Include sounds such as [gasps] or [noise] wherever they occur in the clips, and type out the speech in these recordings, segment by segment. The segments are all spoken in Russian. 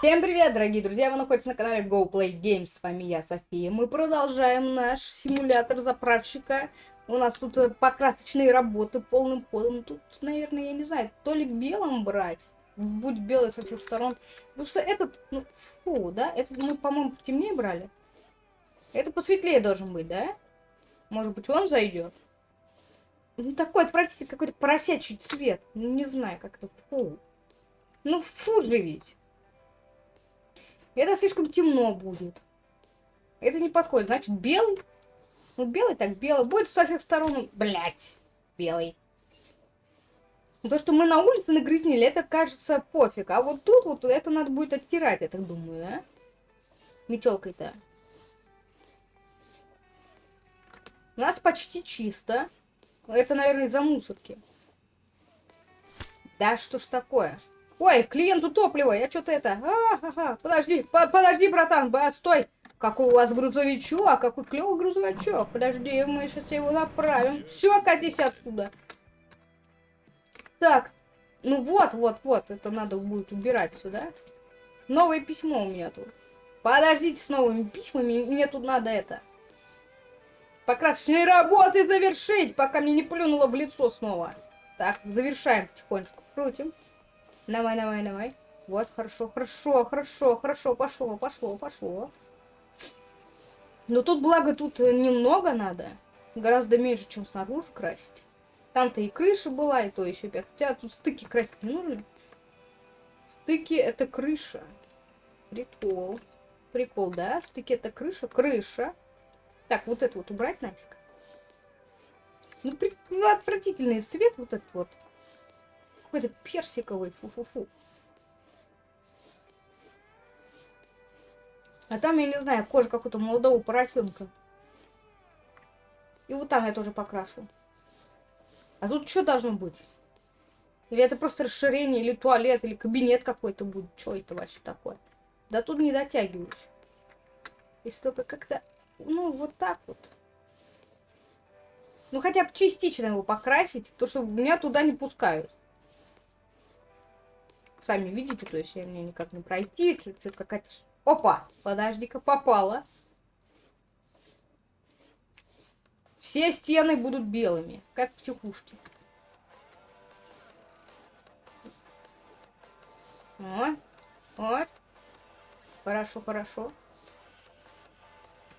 Всем привет, дорогие друзья! Вы находитесь на канале Go Play Games. С вами я, София. Мы продолжаем наш симулятор заправщика. У нас тут э, покрасочные работы полным ходом. Тут, наверное, я не знаю, то ли белым брать. Будь белый со всех сторон. Потому что этот, ну, фу, да? Этот мы, по-моему, темнее брали. Это посветлее должен быть, да? Может быть, он зайдет? Ну, такой отвратительный какой-то поросячий цвет. Ну, не знаю, как это. Фу. Ну, фу же ведь. Это слишком темно будет. Это не подходит. Значит, белый. Ну, белый так белый. Будет со всех сторон. Блять. Белый. То, что мы на улице нагрязнили, это кажется пофиг. А вот тут вот это надо будет оттирать, я так думаю, да? Метелкой-то. У нас почти чисто. Это, наверное, из-за мусорки. Да что ж такое? Ой, клиенту топливо, я что-то это... А, ага, подожди, по подожди, братан, стой. Какой у вас грузовичок, а какой клевый грузовичок. Подожди, мы сейчас его направим. Все, катись отсюда. Так, ну вот, вот, вот, это надо будет убирать сюда. Новое письмо у меня тут. Подождите с новыми письмами, мне тут надо это... Покрасочные работы завершить, пока мне не плюнуло в лицо снова. Так, завершаем потихонечку. Крутим. Давай, давай, давай. Вот, хорошо, хорошо, хорошо, хорошо, пошло, пошло, пошло. Но тут, благо, тут немного надо. Гораздо меньше, чем снаружи красить. Там-то и крыша была, и то еще пять. Хотя тут стыки красить не нужно. Стыки это крыша. Прикол. Прикол, да? Стыки это крыша. Крыша. Так, вот это вот убрать нафиг. Ну, при... отвратительный цвет вот этот вот. Какой-то персиковый. Фу-фу-фу. А там, я не знаю, кожа какого-то молодого поросенка. И вот там я тоже покрашу. А тут что должно быть? Или это просто расширение, или туалет, или кабинет какой-то будет. Что это вообще такое? Да тут не дотягиваюсь. Если только как-то ну, вот так вот. Ну, хотя бы частично его покрасить, то что меня туда не пускают. Сами видите, то есть я мне никак не пройти, что-то какая-то... Опа! Подожди-ка, попала. Все стены будут белыми, как психушки. О, вот. Хорошо, хорошо.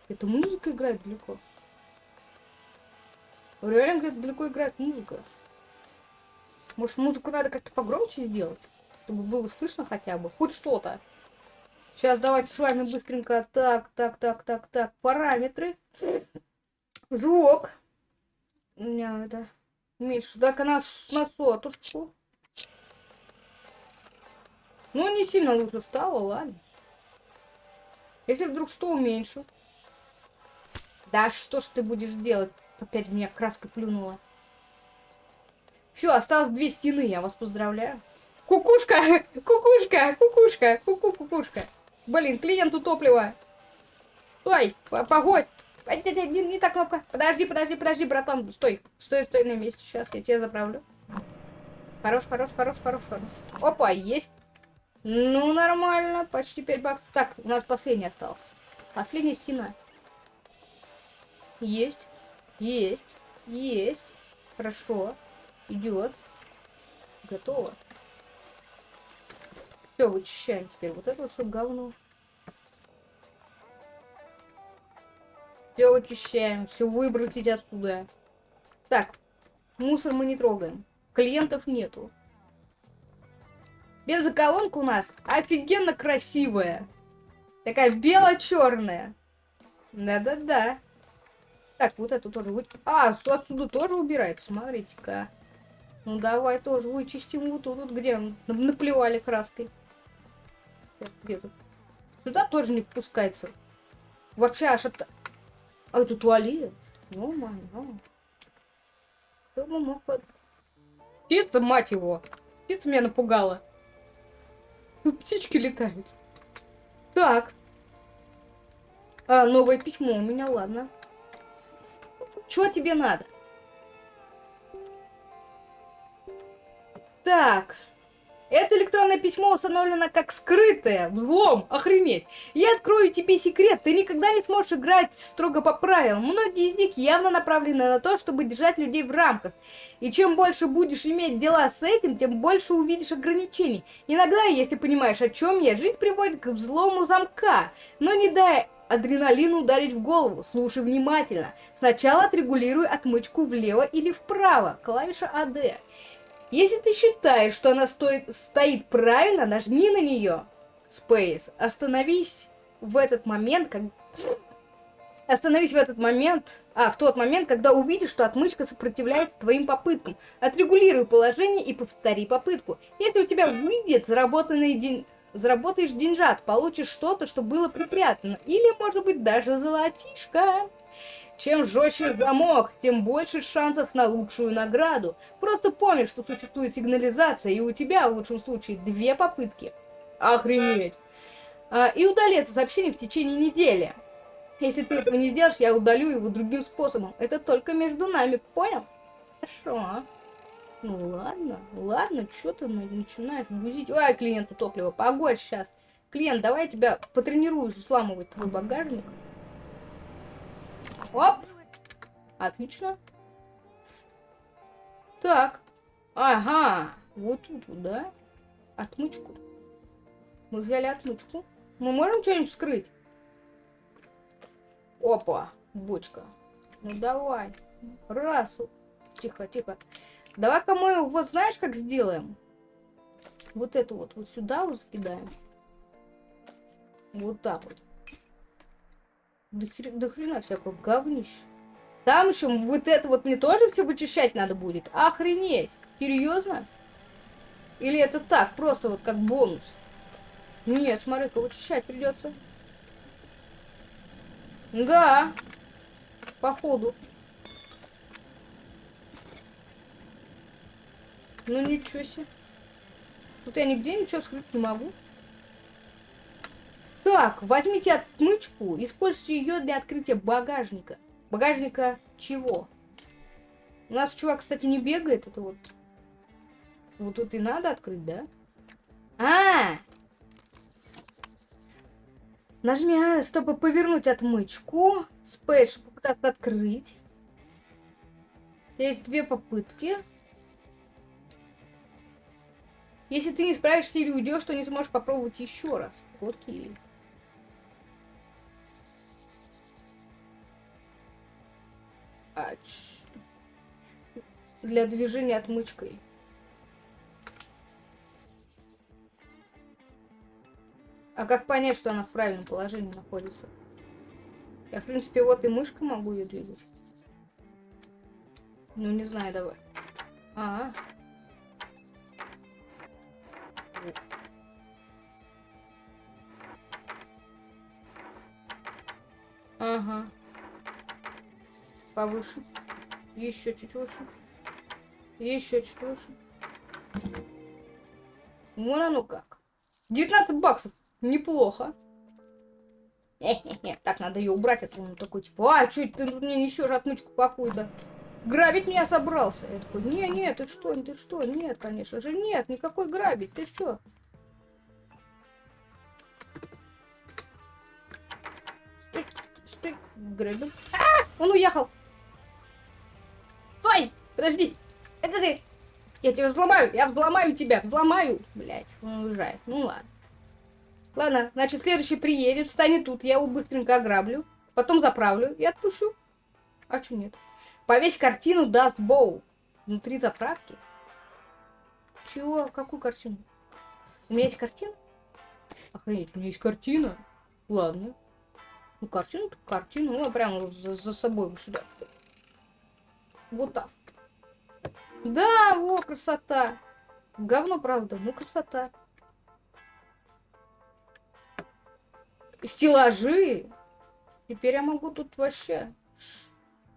Это музыка играет далеко. Реально где-то далеко играет музыка. Может, музыку надо как-то погромче сделать? Чтобы было слышно хотя бы. Хоть что-то. Сейчас давайте с вами быстренько. Так, так, так, так, так. Параметры. Звук. У меня это... Меньше. Так, она на сотушку. Ну, не сильно лучше стало, ладно. Если вдруг что уменьшу. Да что ж ты будешь делать? Опять меня краска плюнула. Все, осталось две стены, я вас поздравляю. Кукушка! Кукушка! Кукушка! Куку-кукушка! Блин, клиенту топливо. Стой! Погодь! Не, не, не та кнопка. Подожди, подожди, подожди, братан. Стой. Стой, стой на месте. Сейчас я тебя заправлю. Хорош, хорош, хорош, хорош, хорош. Опа, есть. Ну, нормально. Почти 5 баксов. Так, у нас последний остался. Последняя стена. Есть. Есть. Есть. Хорошо. Идет. Готово. Все, вычищаем теперь. Вот это вот все говно. Все вычищаем. Все выбросить оттуда. Так. Мусор мы не трогаем. Клиентов нету. Бензоколонка у нас офигенно красивая. Такая бело-черная. Да-да-да. Так, вот эту тоже вы... А, отсюда тоже убирает, смотрите-ка. Ну, давай тоже вычистим вот тут, где наплевали краской. Тут? Сюда тоже не впускается. Вообще аж это... А, это туалет? Ну, мама. Кто мог... Птица, мать его. Птица меня напугала. Птички летают. Так. А, новое письмо у меня, ладно. Что тебе надо? Так. Это электронное письмо установлено как скрытое. Взлом. Охренеть. Я открою тебе секрет. Ты никогда не сможешь играть строго по правилам. Многие из них явно направлены на то, чтобы держать людей в рамках. И чем больше будешь иметь дела с этим, тем больше увидишь ограничений. Иногда, если понимаешь, о чем я, жизнь приводит к взлому замка. Но не дай адреналину ударить в голову. Слушай внимательно. Сначала отрегулируй отмычку влево или вправо. Клавиша АД. Если ты считаешь, что она стоит, стоит правильно, нажми на нее. Space. Остановись в этот момент, как... Остановись в этот момент, а, в тот момент, когда увидишь, что отмычка сопротивляется твоим попыткам. Отрегулируй положение и повтори попытку. Если у тебя выйдет заработанный день... Заработаешь деньжат, получишь что-то, что было припрятано. Или, может быть, даже золотишко. Чем жестче замок, тем больше шансов на лучшую награду. Просто помни, что существует сигнализация, и у тебя, в лучшем случае, две попытки. Охренеть. А, и удали это сообщение в течение недели. Если ты этого не сделаешь, я удалю его другим способом. Это только между нами, понял? Хорошо. Ну ладно, ладно, что ты начинаешь бузить? Ой, клиенту топливо, погодь сейчас. Клиент, давай я тебя потренирую взламывать твой багажник. Оп! Отлично. Так. Ага. Вот тут, да? Отмычку. Мы взяли отмычку. Мы можем что-нибудь вскрыть? Опа. Бочка. Ну давай. Раз. Тихо, тихо. Давай-ка мы вот знаешь, как сделаем? Вот эту вот вот сюда вот закидаем. Вот так вот. До, хрена, до хрена всякого говнища. Там еще вот это вот мне тоже все вычищать надо будет. Охренеть. Серьезно? Или это так, просто вот как бонус? Нет, смотри-ка, вычищать придется. Да. Походу. Ну ничего себе. Тут я нигде ничего скрыть не могу. Так, возьмите отмычку, используйте ее для открытия багажника. Багажника чего? У нас чувак, кстати, не бегает, это вот... Вот тут и надо открыть, да? А! Нажми А, чтобы повернуть отмычку. Спейс, чтобы попытаться открыть. Есть две попытки. Если ты не справишься или уйдешь, то не сможешь попробовать еще раз. Окей. Ач. Для движения отмычкой. А как понять, что она в правильном положении находится? Я, в принципе, вот и мышкой могу ее двигать. Ну, не знаю, давай. А, -а. Ага повыше. Еще чуть выше. Еще чуть выше. Вон оно как. 19 баксов. Неплохо. Так, надо ее убрать. Это он такой, типа, а, что ты мне несешь отмычку какую-то? Грабить меня собрался. Я такой, не, нет, ты что, ты что? Нет, конечно же, нет, никакой грабить, ты что? Стой, стой, грабим. А, он уехал. Стой! Подожди! Это ты! Я тебя взломаю! Я взломаю тебя! Взломаю! Блять, он уезжает. Ну ладно. Ладно, значит, следующий приедет, встанет тут, я его быстренько ограблю, потом заправлю и отпущу. А что нет? Повесь картину Dust Bow. Внутри заправки. Чего? Какую картину? У меня есть картина? Охренеть, у меня есть картина. Ладно. Ну, картину, картину. Ну, прямо за, за собой сюда. Вот так. Да, во, красота. Говно, правда, ну красота. Стеллажи. Теперь я могу тут вообще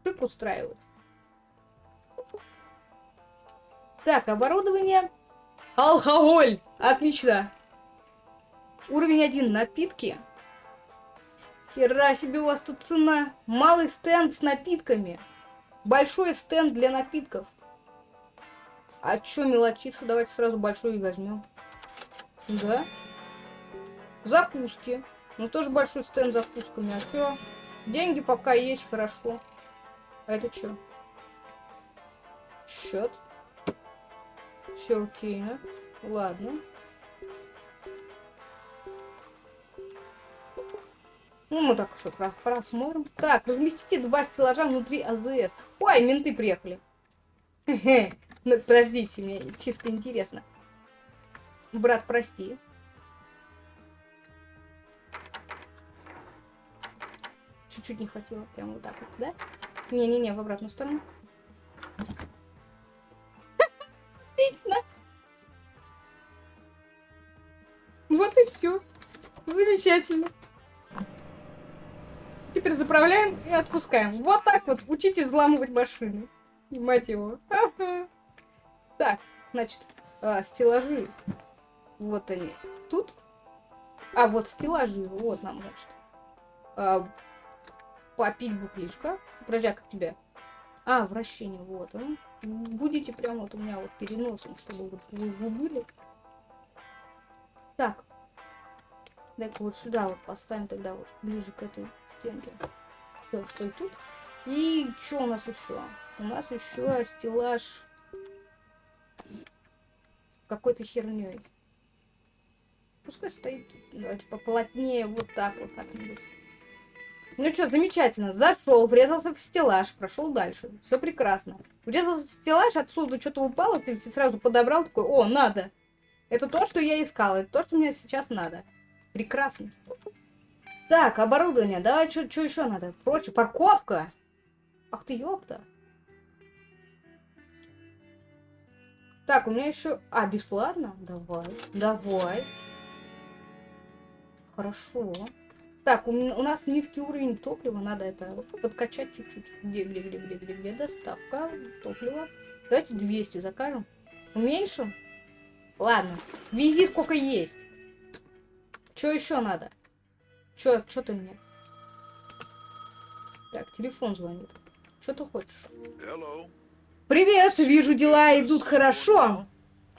шик устраивать. Так, оборудование. Алкоголь. Отлично. Уровень один. Напитки. Хера себе у вас тут цена. Малый стенд с напитками. Большой стенд для напитков. А чё мелочиться? Давайте сразу большой возьмем. Да. Закуски. Ну, тоже большой стенд с закусками. А что? Деньги пока есть, хорошо. А это что? Счет. Все окей, да? Ладно. Ну, мы так все просмотрим. Так, разместите два стеллажа внутри АЗС. Ой, менты приехали. Ну, подождите, мне чисто интересно. Брат, прости. Чуть-чуть не хватило. Прям вот так вот, да? Не-не-не, в обратную сторону. Отлично. Вот и все. Замечательно. Теперь заправляем и отпускаем. Вот так вот учитесь взламывать машины. И мать его. [laughs] Так, значит, а, стеллажи. Вот они. Тут. А, вот стеллажи. Вот нам, значит. А, попить бухлишка. Подожди, а как тебя? А, вращение, вот он. Будете прямо вот у меня вот переносом, чтобы вот вы были. Так. Дай-ка вот сюда вот поставим тогда вот ближе к этой стенке. Все, стой тут. И что у нас еще? У нас еще стеллаж какой-то херней. Пускай стоит, давайте поплотнее, вот так вот как-нибудь. Ну что, замечательно. Зашел, врезался в стеллаж, прошел дальше. Все прекрасно. Врезался в стеллаж, отсюда что-то упало, ты сразу подобрал, такой, о, надо. Это то, что я искал, это то, что мне сейчас надо. Прекрасно. Так, оборудование. Давай, что еще надо? Прочее, парковка. Ах ты, ёпта. Так, у меня еще... А, бесплатно? Давай, давай. Хорошо. Так, у, у нас низкий уровень топлива, надо это подкачать чуть-чуть. Где, где, где, где, где, где доставка топлива? Давайте 200 закажем. Уменьшим? Ладно, вези сколько есть. Что еще надо? Что, что ты мне? Так, телефон звонит. Что ты хочешь? Привет, вижу, дела идут хорошо.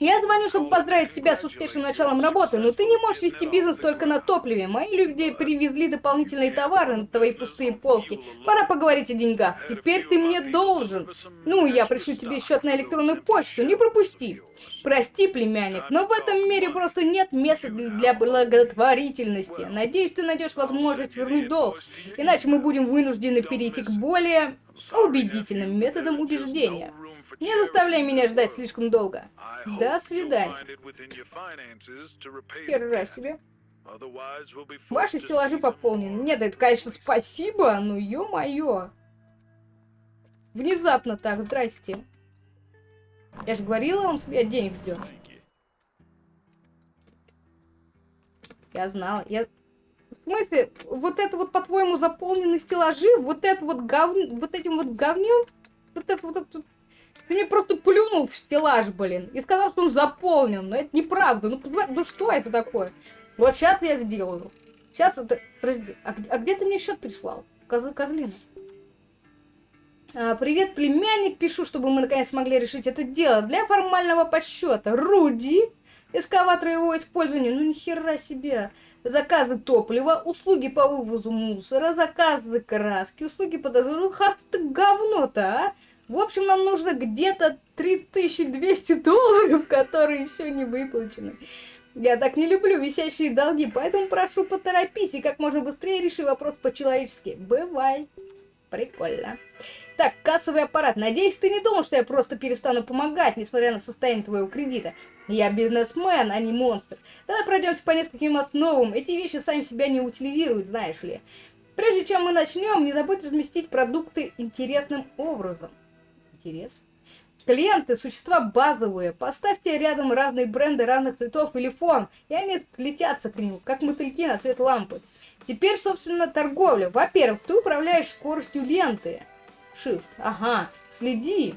Я звоню, чтобы поздравить себя с успешным началом работы, но ты не можешь вести бизнес только на топливе. Мои люди привезли дополнительные товары на твои пустые полки. Пора поговорить о деньгах. Теперь ты мне должен. Ну, я пришлю тебе счет на электронную почту, не пропусти. Прости, племянник, но в этом мире просто нет места для благотворительности. Надеюсь, ты найдешь возможность вернуть долг. Иначе мы будем вынуждены перейти к более убедительным методам убеждения. Не заставляй меня ждать слишком долго. До свидания. Хера себе. Ваши стеллажи пополнены. Нет, это, конечно, спасибо, но ё-моё. Внезапно так, здрасте. Я же говорила, он себе денег ждет. Я знала. Я... В смысле, вот это вот, по-твоему, заполнены стеллажи, вот это вот гов... вот этим вот говнем, вот это вот, это ты мне просто плюнул в стеллаж, блин, и сказал, что он заполнен. Но это неправда. Ну, ну что это такое? Вот сейчас я сделаю. Сейчас это... Подожди, а, а где ты мне счет прислал? Козлы козлина. А, привет, племянник. Пишу, чтобы мы наконец смогли решить это дело. Для формального подсчета. Руди. Эскаватор его использования. Ну, нихера себе. Заказы топлива, услуги по вывозу мусора, заказы краски, услуги по дозору. Ха ты говно-то, а? В общем, нам нужно где-то 3200 долларов, которые еще не выплачены. Я так не люблю висящие долги, поэтому прошу поторопись и как можно быстрее реши вопрос по-человечески. Бывай. Прикольно. Так, кассовый аппарат. Надеюсь, ты не думал, что я просто перестану помогать, несмотря на состояние твоего кредита. Я бизнесмен, а не монстр. Давай пройдемся по нескольким основам. Эти вещи сами себя не утилизируют, знаешь ли. Прежде чем мы начнем, не забудь разместить продукты интересным образом интерес. Клиенты – существа базовые. Поставьте рядом разные бренды разных цветов или форм, и они летятся к ним, как мотыльки на свет лампы. Теперь, собственно, торговля. Во-первых, ты управляешь скоростью ленты. Shift. Ага. Следи.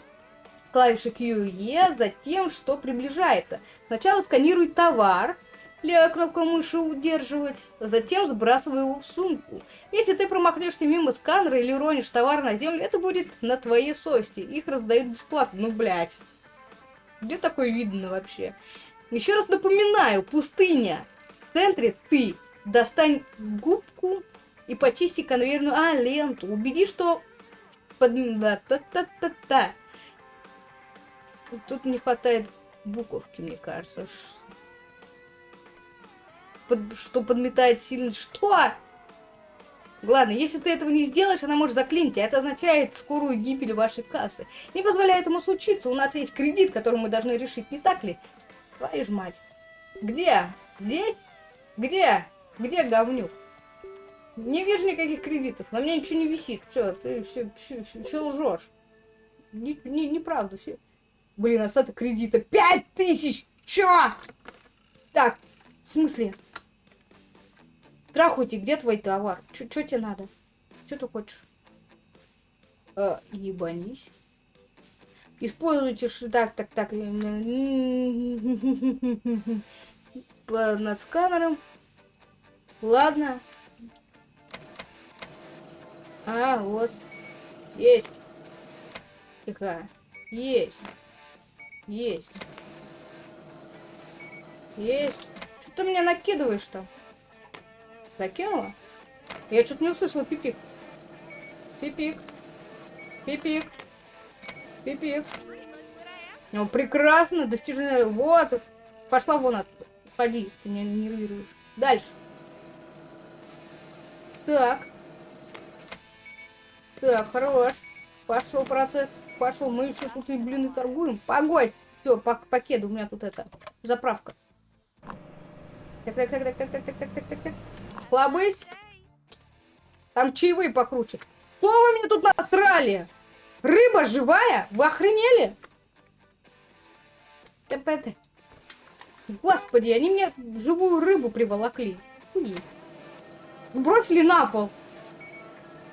Клавиша Q и E за тем, что приближается. Сначала сканируй товар, левая кнопка мыши удерживать, затем сбрасывай его в сумку. Если ты промахнешься мимо сканера или уронишь товар на землю, это будет на твоей совести. Их раздают бесплатно. Ну, блядь. Где такое видно вообще? Еще раз напоминаю, пустыня. В центре ты. Достань губку и почисти конвейерную... А, ленту. Убеди, что... Под... Да, та та та та Тут не хватает буковки, мне кажется. Под... Что подметает сильно... Что? Ладно, если ты этого не сделаешь, она может заклинить, а это означает скорую гибель вашей кассы. Не позволяет этому случиться, у нас есть кредит, который мы должны решить, не так ли? Твою ж мать. Где? Где? Где? Где говнюк? Не вижу никаких кредитов, на мне ничего не висит. Все, ты все, все, все, все лжешь. Не, не, все. Блин, остаток кредита. Пять тысяч! Чё? Так, в смысле? Трахуйте, где твой товар? Чё, чё тебе надо? Чё ты хочешь? Э, ебанись. Используйте так, так, так. Над сканером. Ладно. А, вот. Есть. Тихо. Есть. Есть. Есть. Ты меня накидываешь-то? Закинула? Я что-то не услышала пипик. Пипик. Пипик. Пипик. Ну, прекрасно, достижение. Вот. Пошла вон оттуда. Ходи, ты меня нервируешь. Дальше. Так. Так, хорош. Пошел процесс. Пошел. Мы еще тут и блины торгуем. Погодь. Все, по пакету у меня тут это. Заправка. Так, так, так, так, так, так, так, так, так, так. Слабысь. Там чаевые покруче. Что вы мне тут насрали? Рыба живая? Вы охренели? Господи, они мне живую рыбу приволокли. Бросили на пол.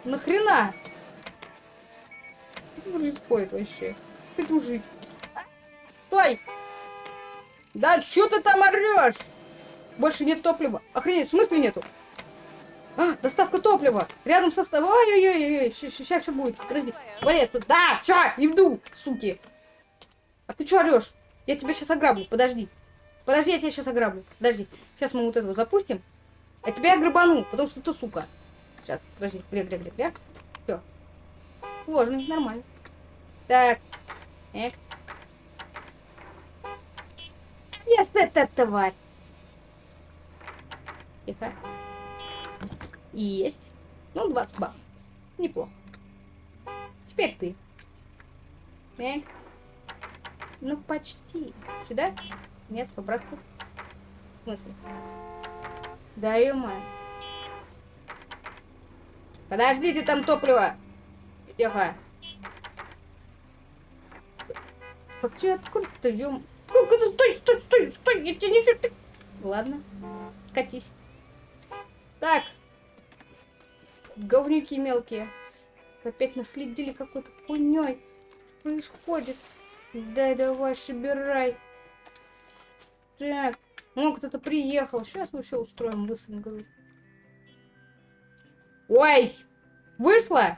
Нахрена? Что происходит вообще? Хочу жить. Стой! Да что ты там орешь? Больше нет топлива. Охренеть, в смысле нету? А, доставка топлива. Рядом со... Ой-ой-ой, сейчас все будет. Подожди. Вали тут. Да, все, иду, суки. А ты что орешь? Я тебя сейчас ограблю, подожди. Подожди, я тебя сейчас ограблю. Подожди. Сейчас мы вот этого запустим. А тебя я грабану, потому что ты сука. Сейчас, подожди. Гря, гря, гря, гря. Все. Ложный, нормально. Так. Эх. Нет, это тварь. Тихо. Есть. Ну, 20 баксов. Неплохо. Теперь ты. Так. Ну, почти. Сюда? Нет, обратно. В смысле? Да, мать. Подождите, там топливо. Тихо. Как тебе откуда-то, ё... Стой, стой, стой, стой, я тебе ничего... Ладно, катись. Так, говнюки мелкие. Опять наследили какой-то хуйней. Происходит? Дай, давай, собирай. Так. Ну, кто-то приехал. Сейчас мы все устроим быстренько. Ой! Вышла!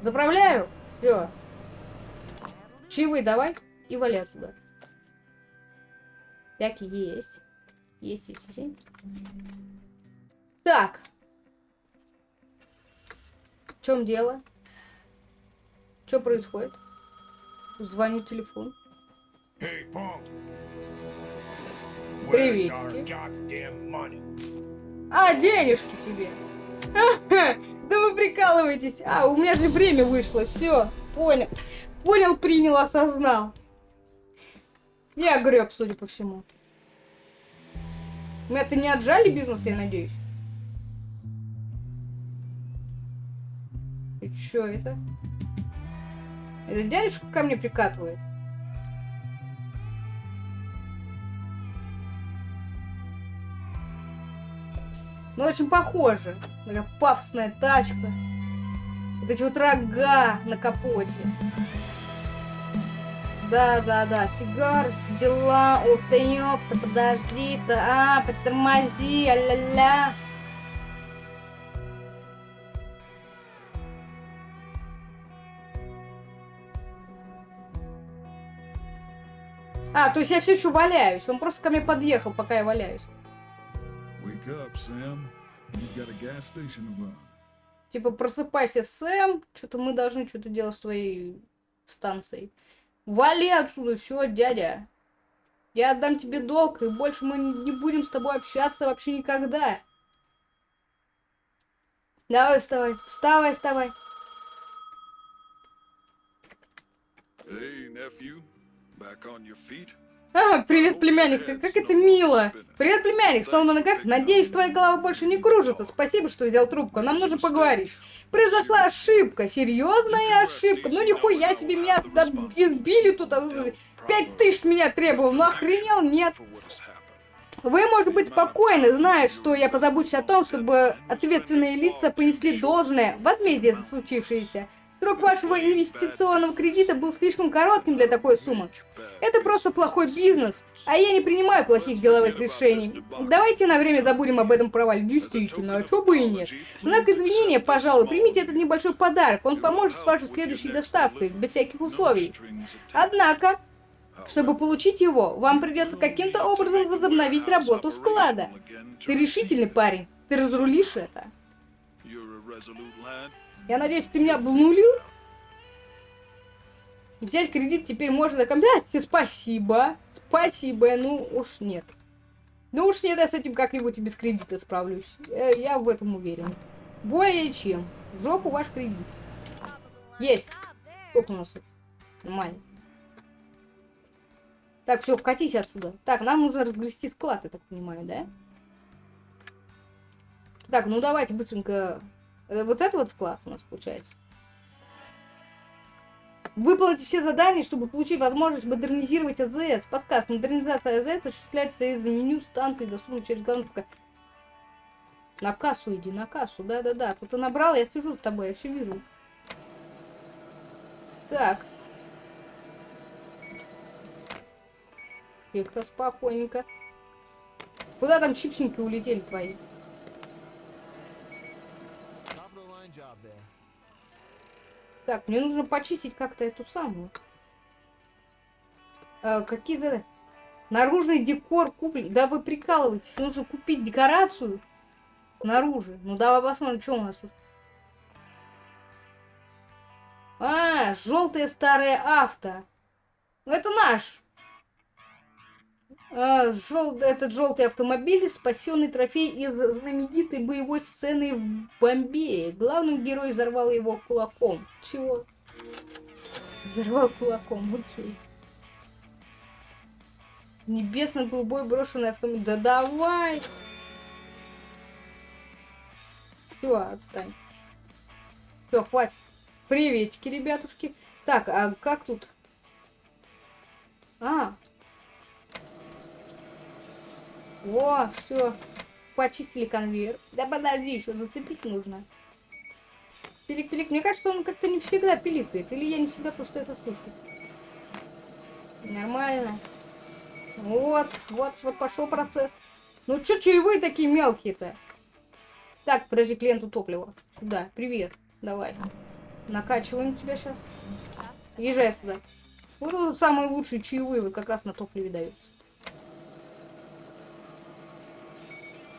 Заправляю. Все. Чаевые давай. И вали отсюда. Так, есть. Есть, есть, есть. Так чем дело? Что происходит? Звонит телефон. Приветики. А, денежки тебе. [laughs] Да вы прикалываетесь. А, у меня же время вышло. Все, понял. Понял, принял, осознал. Я греб, судя по всему. Мы-то не отжали бизнес, я надеюсь? Чё это? Это дядюшка ко мне прикатывает? Ну, очень похоже. Такая пафосная тачка. Вот эти вот рога на капоте. Да-да-да, сигар, дела, ух ты, ёпта, подожди-то, а, притормози, а-ля-ля. А, то есть я все еще валяюсь. Он просто ко мне подъехал, пока я валяюсь. Up. Типа, просыпайся, Сэм. Что-то мы должны что-то делать с твоей станцией. Вали отсюда, все, дядя. Я отдам тебе долг, и больше мы не будем с тобой общаться вообще никогда. Давай, вставай, вставай, вставай. Hey, nephew. А, привет, племянник, как это мило. Привет, племянник, снова на ногах. Надеюсь, твоя голова больше не кружится. Спасибо, что взял трубку. Нам нужно поговорить. Произошла ошибка, серьезная ошибка. Ну нихуя себе меня избили тут. а, Пять тысяч с меня требовал. Ну охренел? Нет. Вы можете быть спокойны, зная, что я позабочусь о том, чтобы ответственные лица понесли должное возмездие за случившееся. Срок вашего инвестиционного кредита был слишком коротким для такой суммы. Это просто плохой бизнес, а я не принимаю плохих деловых решений. Давайте на время забудем об этом провале. Действительно, а чё бы и нет. Знак извинения, пожалуй, примите этот небольшой подарок. Он поможет с вашей следующей доставкой, без всяких условий. Однако, чтобы получить его, вам придется каким-то образом возобновить работу склада. Ты решительный парень. Ты разрулишь это. Я надеюсь, ты меня обнулил? Взять кредит теперь можно до конца. Спасибо. Спасибо. Ну уж нет. Ну уж нет, я с этим как-нибудь без кредита справлюсь. Э, Я в этом уверен. Более чем. В жопу ваш кредит. Есть. Сколько у нас тут? Нормально. Так, все, катись отсюда. Так, нам нужно разгрести склад, я так понимаю, да? Так, ну давайте быстренько Вот это вот склад у нас получается. Выполните все задания, чтобы получить возможность модернизировать АЗС. Подсказ. Модернизация АЗС осуществляется из меню станции, доступной через главный ПК. На кассу иди, на кассу. Да-да-да. Кто-то набрал, я сижу с тобой, я все вижу. Так. Тихо, спокойненько. Куда там чипсинки улетели твои? Так, мне нужно почистить как-то эту самую. А, Какие-то... Наружный декор куплен. Да вы прикалываетесь. Нужно купить декорацию снаружи. Ну давай посмотрим, что у нас тут. А, желтое старое авто. Ну это наш. А, жел- Этот желтый автомобиль спасенный трофей из знаменитой боевой сцены в Бомбее. Главным герой взорвал его кулаком. Чего? Взорвал кулаком, окей. Небесно-голубой брошенный автомобиль. Да давай! Все, отстань. Все, хватит. Приветики, ребятушки. Так, а как тут? А. Во, все. Почистили конвейер. Да подожди, еще зацепить нужно. Пилик-пилик. Мне кажется, он как-то не всегда пиликает. Или я не всегда просто это слышу. Нормально. Вот, вот, вот пошел процесс. Ну чё чаевые такие мелкие-то? Так, подожди, клиенту топлива. Сюда, привет. Давай. Накачиваем тебя сейчас. Езжай туда. Вот самые лучшие чаевые как раз на топливе даются.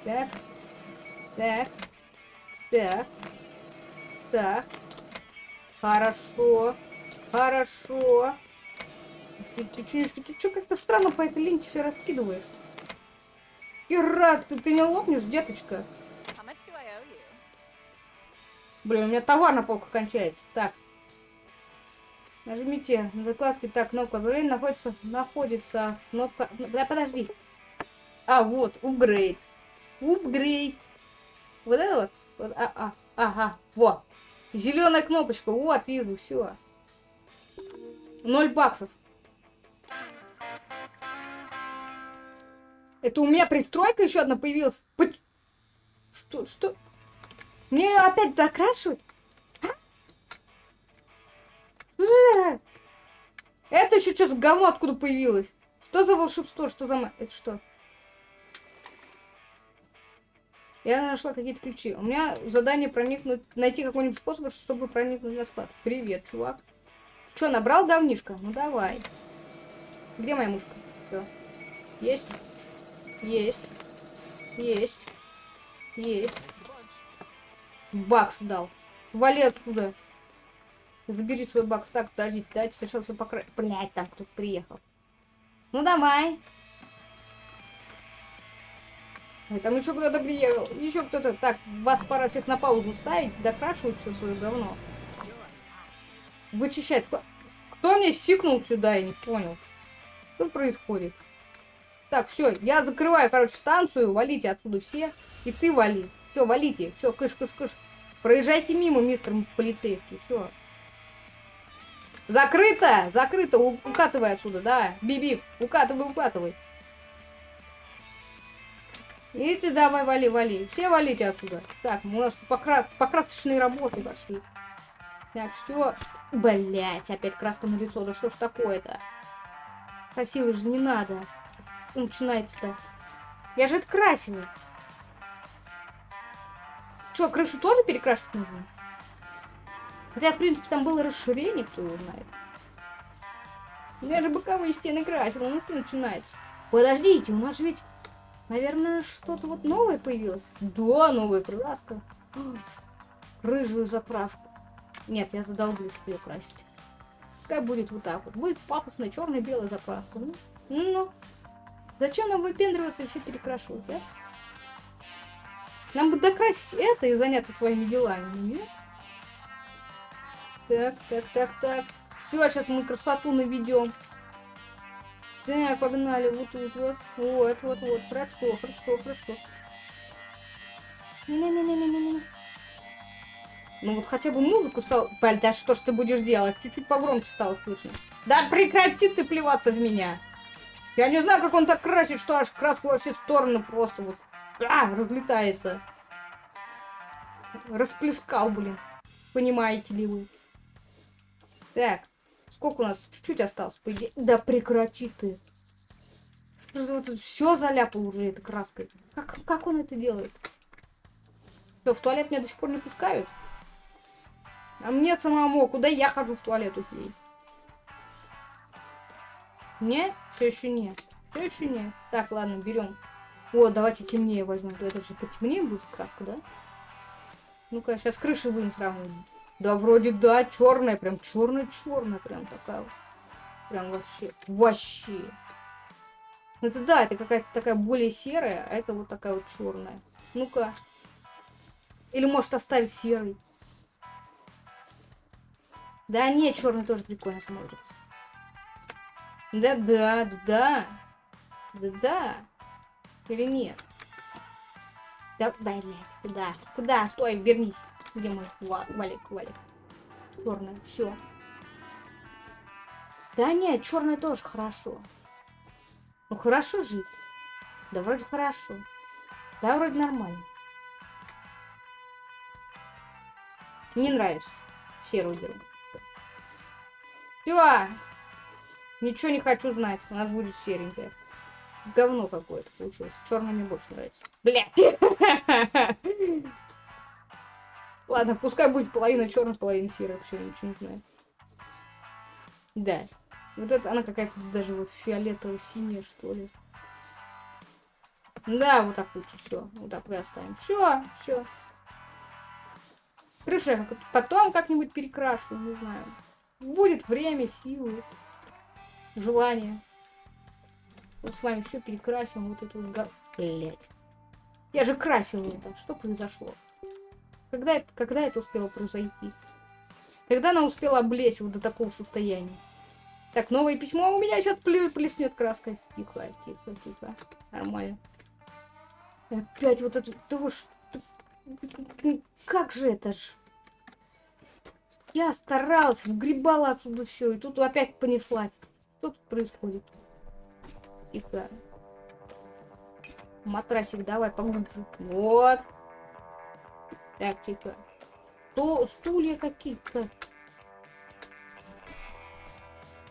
Так. Так. Так. Так. Хорошо. Хорошо. Ты, ты, чё как-то странно по этой ленте все раскидываешь? Ирак, ты, ты не лопнешь, деточка? You? Блин, у меня товар на полку кончается. Так. Нажмите на закладке. Так, кнопка обновления находится, находится кнопка... Да, подожди. А, вот, upgrade. Upgrade. Вот это вот? вот а, а, ага, вот. Зеленая кнопочка. Вот, вижу, все. Ноль баксов. Это у меня пристройка еще одна появилась. Что, что? Мне опять закрашивать? А? Же это? Еще что за говно откуда появилось? Что за волшебство? Что за... Это что? Я нашла какие-то ключи. У меня задание проникнуть, найти какой-нибудь способ, чтобы проникнуть на склад. Привет, чувак. Че, набрал давнишко? Ну давай. Где моя мушка? Все. Есть. Есть. Есть. Есть. Бакс дал. Вали отсюда. Забери свой бакс. Так, подождите, дайте сначала все покра... Блять, там кто-то приехал. Ну давай. Там еще кто-то приехал. Еще кто-то. Так, вас пора всех на паузу ставить, докрашивать все свое говно. Вычищать. Кто мне сикнул сюда, я не понял. Что происходит? Так, все, я закрываю, короче, станцию. Валите отсюда все. И ты вали. Все, валите. Все, кыш, кыш, кыш. Проезжайте мимо, мистер полицейский. Все. Закрыто! Закрыто! Укатывай отсюда, да. Биби, укатывай, укатывай. И ты давай вали, вали. Все валите отсюда. Так, у нас покра- покрасочные работы пошли. Так, все. Блять, опять краска на лицо. Да что ж такое-то? Красиво же не надо. Начинается-то? Я же это красила. Че, крышу тоже перекрашивать нужно? Хотя, в принципе, там было расширение, кто его знает. Я же боковые стены красила, ну что начинается? Подождите, у нас же ведь, наверное, что-то вот новое появилось. Да, новая краска. [gasps] Рыжую заправку. Нет, я задолбаюсь ее. Пускай будет вот так вот. Будет пафосная черно-белая заправка. Ну, ну. Зачем нам выпендриваться и все перекрашивать, да? Нам бы докрасить это и заняться своими делами, нет? Так, так, так, так. Все, сейчас мы красоту наведем. Так, погнали. Вот тут, вот. Вот, вот, вот. Хорошо, хорошо, хорошо. Не-не-не-не-не-не. Ну вот хотя бы музыку стал... Блядь, да что ж ты будешь делать? Чуть-чуть погромче стало слышно. Да прекрати ты плеваться в меня. Я не знаю, как он так красит, что аж краска во все стороны просто вот... А, разлетается. Расплескал, блин. Понимаете ли вы? Так, сколько у нас? Чуть-чуть осталось, по идее. Да прекрати ты. Все заляпал уже этой краской. Как, как он это делает? Что, в туалет меня до сих пор не пускают? А мне самому, куда я хожу в туалет окей? Не? Все еще нет. Все еще нет. Так, ладно, берем. О, давайте темнее возьмем. Это же потемнее будет краска, да? Ну-ка, сейчас крыши будем сравнивать. Да, вроде да, черная, прям черная-черная, прям такая вот. Прям вообще, вообще. Ну это да, это какая-то такая более серая, а это вот такая вот черная. Ну-ка. Или может оставить серый. Да нет, черный тоже прикольно смотрится. Да-да, да-да. Да-да. Или нет? Да, блядь, куда? Куда? Стой, вернись. Где мой ва- валик, валик? Черная, все. Да нет, черная тоже хорошо. Ну хорошо жить. Да вроде хорошо. Да вроде нормально. Не нравится. Серую беру. Все. Ничего не хочу знать. У нас будет серенькая. Говно какое-то получилось. Черный мне больше нравится. Блять. [laughs] Ладно, пускай будет половина черная, половина серая. Все, ничего не знаю. Да. Вот это она какая-то даже вот фиолетово-синяя, что ли. Да, вот так лучше все. Вот так и оставим. Все, все. Крыша я потом как-нибудь перекрашу, не знаю. Будет время, силы, желание. Вот с вами все перекрасим. Вот это вот. Блять. Я же красила это. Что произошло? Когда это, когда это успело произойти? Когда она успела облезть вот до такого состояния? Так, новое письмо у меня сейчас плеснет краской. Тихо, тихо, тихо. Нормально. Опять вот это... Да вы ж- да- Как же это ж? Я старалась, выгребала отсюда все, и тут опять понеслась. Что тут происходит? Тихо. Матрасик давай поглубже. Вот. Так, тихо. То стулья какие-то.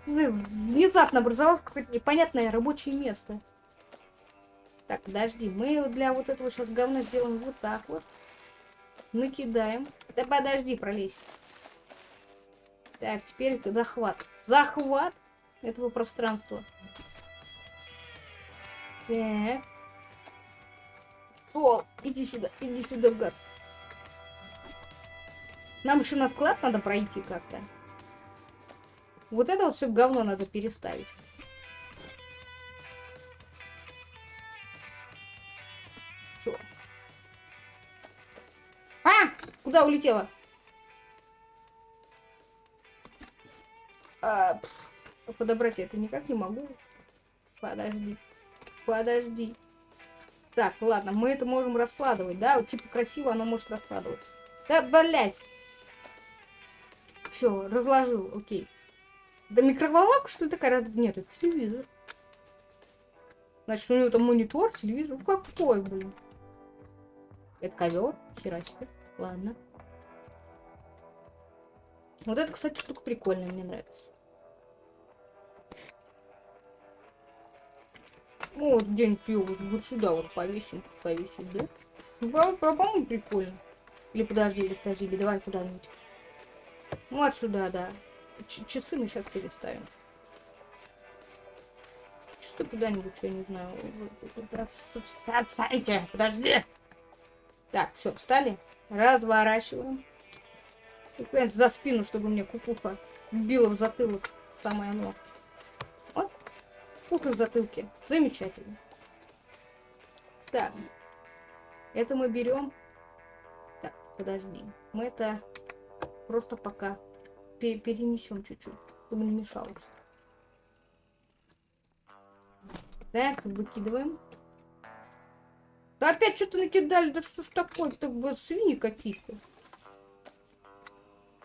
Внезапно образовалось какое-то непонятное рабочее место. Так, подожди, мы для вот этого сейчас говна сделаем вот так вот. Накидаем. Да подожди, пролезь. Так, теперь захват. Захват этого пространства. Так. Стол, иди сюда, иди сюда, гад. Нам еще на склад надо пройти как-то. Вот это вот все говно надо переставить. Чё? А! Куда улетела? А, подобрать я это никак не могу. Подожди. Подожди. Так, ладно, мы это можем раскладывать, да? Вот, типа красиво оно может раскладываться. Да, блять. Все, разложил, окей. Да микроволновка, что ли, такая? Нет, это телевизор. Значит, у него там монитор, телевизор. Какой, блин? Это ковер. Хера себе. Ладно. Вот это, кстати, штука прикольная, мне нравится. Ну, вот где-нибудь ее вот, сюда вот повесим, повесить, да? Ну, по- по- По-моему, прикольно. Или подожди, или подожди, или давай куда-нибудь. Вот сюда, да. Ч- часы мы сейчас переставим. Часы куда-нибудь, я не знаю. Отстаньте, подожди. Так, все, встали. Разворачиваем. Куда-нибудь за спину, чтобы мне кукуха била в затылок. Самое оно. Вот. Кукуха в затылке. Замечательно. Так. Это мы берем. Так, подожди. Мы это просто пока пе- перенесем чуть-чуть, чтобы не мешалось. Так, выкидываем. Да опять что-то накидали, да что ж такое, так бы свиньи какие-то.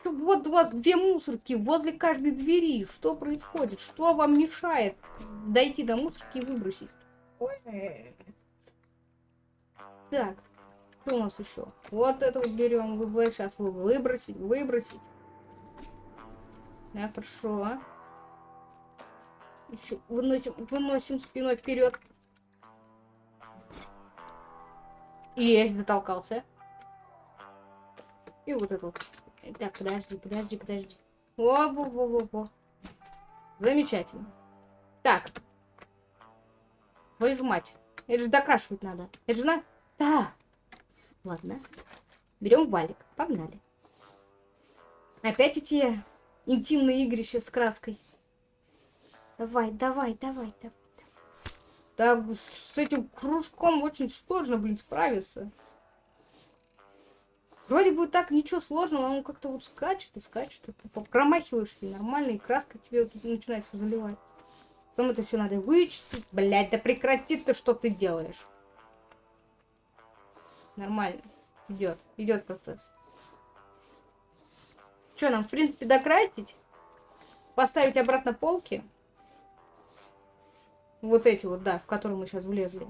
Вот у вас две мусорки возле каждой двери. Что происходит? Что вам мешает дойти до мусорки и выбросить? Так, что у нас еще? Вот это вот берем. Вы, сейчас вы выбросить, выбросить. Да, хорошо. Еще выносим, выносим спиной вперед. Есть, затолкался. И вот это вот. Так, подожди, подожди, подожди. Во, во, во, во, во. Замечательно. Так. Твою же мать. Это же докрашивать надо. Это же на... Да. Ладно. Берем валик. Погнали. Опять эти интимные игрища с краской. Давай, давай, давай, давай. Да, с этим кружком очень сложно, блин, справиться. Вроде бы так ничего сложного, он как-то вот скачет и скачет. промахиваешься, нормально, и краска тебе вот начинает все заливать. Потом это все надо вычистить. Блять, да прекрати ты, что ты делаешь. Нормально. Идет, идет процесс. Что нам, в принципе, докрасить? Поставить обратно полки? Вот эти вот, да, в которые мы сейчас влезли.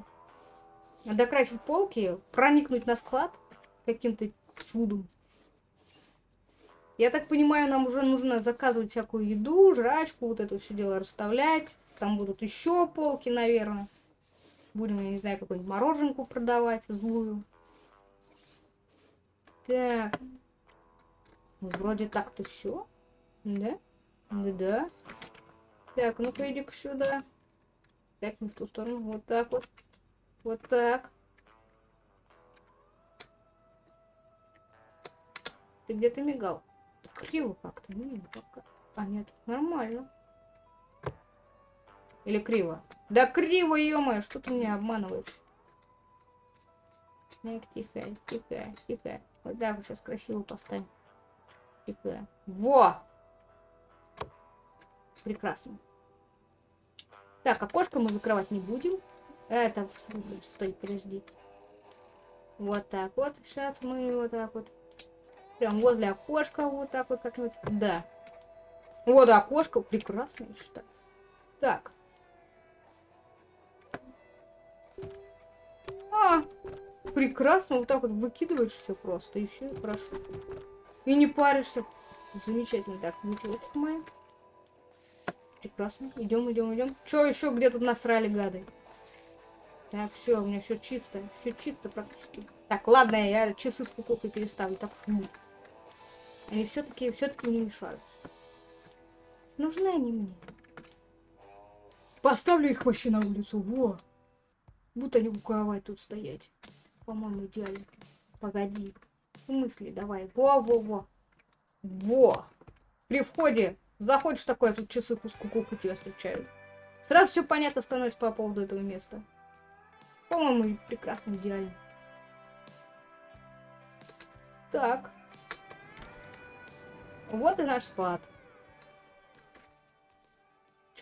Докрасить полки, проникнуть на склад каким-то чудом. Я так понимаю, нам уже нужно заказывать всякую еду, жрачку, вот это все дело расставлять. Там будут еще полки, наверное. Будем, я не знаю, какую-нибудь мороженку продавать злую. Так. Ну, Вроде так-то все. Да? Ну да. Так, ну-ка иди-ка сюда. Так, не в ту сторону. Вот так вот. Вот так. Ты где-то мигал. Криво как-то. Не, пока. А, нет, нормально. Или криво? Да криво, ё что ты меня обманываешь? Так, тихо, тихо, тихо. Вот вот сейчас красиво поставим. Тихо. Во! Прекрасно. Так, окошко мы закрывать не будем. Это, стой, подожди. Вот так вот. Сейчас мы вот так вот. Прям возле окошка вот так вот как-нибудь. Да. Вот окошко. Прекрасно, считаю. Так. А, прекрасно. Вот так вот выкидываешь все просто. И все, хорошо. И не паришься. Замечательно. Так, бутылочка моя. Прекрасно. Идем, идем, идем. Че еще где тут насрали гады? Так, все, у меня все чисто. Все чисто практически. Так, ладно, я часы с куколкой переставлю. Так, фу. Они все-таки все-таки не мешают. Нужны они мне. Поставлю их вообще на улицу. Во. Будто не кровать тут стоять. По-моему, идеально. Погоди. В смысле, давай. Во-во-во. Во. При входе заходишь такое, тут часы кукуку тебя встречают. Сразу все понятно становится по поводу этого места. По-моему, прекрасно, идеально. Так. Вот и наш склад.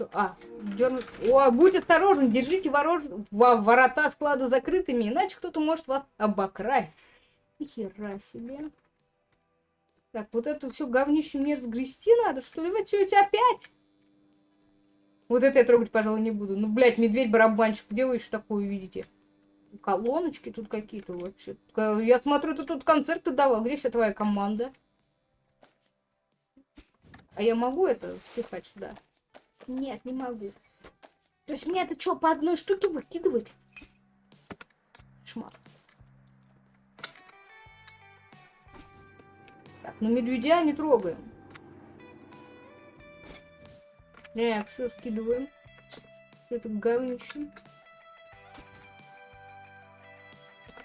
Чё? А, дернуть. О, будь осторожен, держите ворож... во- ворота склада закрытыми, иначе кто-то может вас обокрасть. Ни хера себе. Так, вот это все говнище мне разгрести надо, что ли? Вы что, опять? Вот это я трогать, пожалуй, не буду. Ну, блядь, медведь-барабанщик, где вы еще такое видите? Колоночки тут какие-то вообще. Ка- Я смотрю, ты тут концерты давал. Где вся твоя команда? А я могу это спихать сюда? Нет, не могу. То есть мне это что, по одной штуке выкидывать? Шмат. Так, ну медведя не трогаем. Не, все скидываем. Это говнище.